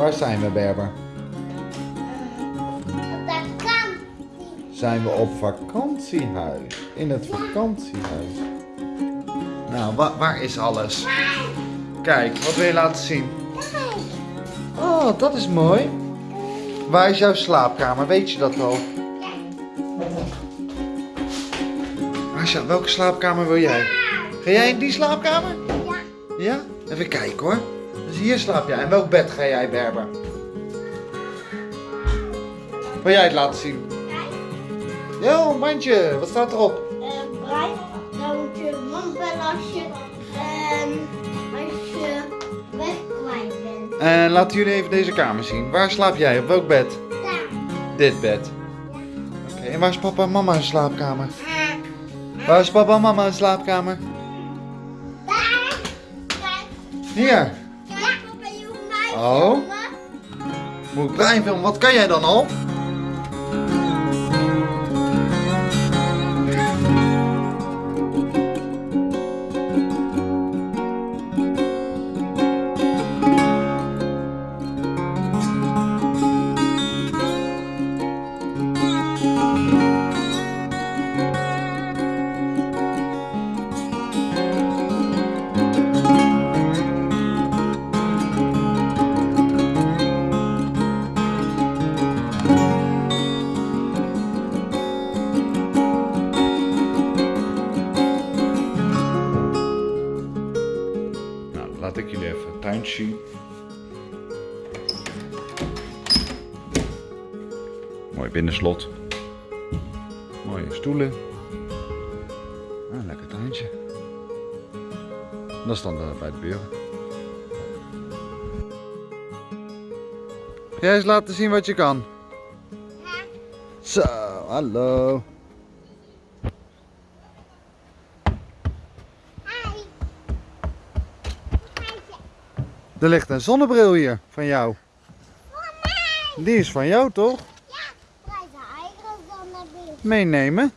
Waar zijn we, Berber? Kant. Zijn we op vakantiehuis? In het vakantiehuis. Nou, wa- waar is alles? Kijk, wat wil je laten zien? Oh, dat is mooi. Waar is jouw slaapkamer? Weet je dat al? Jou- welke slaapkamer wil jij? Ga jij in die slaapkamer? Ja. Ja? Even kijken hoor. Hier slaap jij. En welk bed ga jij, Berber? Wil jij het laten zien? Jo, mandje. Wat staat erop? Eh, Brian, dan moet je man bellen als je, ehm, als je weg kwijt bent. En laten jullie even deze kamer zien. Waar slaap jij? Op welk bed? Daar. Dit bed. Oké, en waar is papa en mama een slaapkamer? Waar is papa en mama een slaapkamer? Daar. Hier. Oh. Moet ik Brian filmen? Wat kan jij dan al? Laat ik jullie even het tuin zien. Mooi binnenslot. Mooie stoelen. Ah, lekker tuintje. Dat is dan eh, bij de buren. Jij eens laten zien wat je kan? Zo, hallo. Er ligt een zonnebril hier van jou. Voor mij. Die is van jou toch? Ja, wij zijn eigen zonnebril. Meenemen.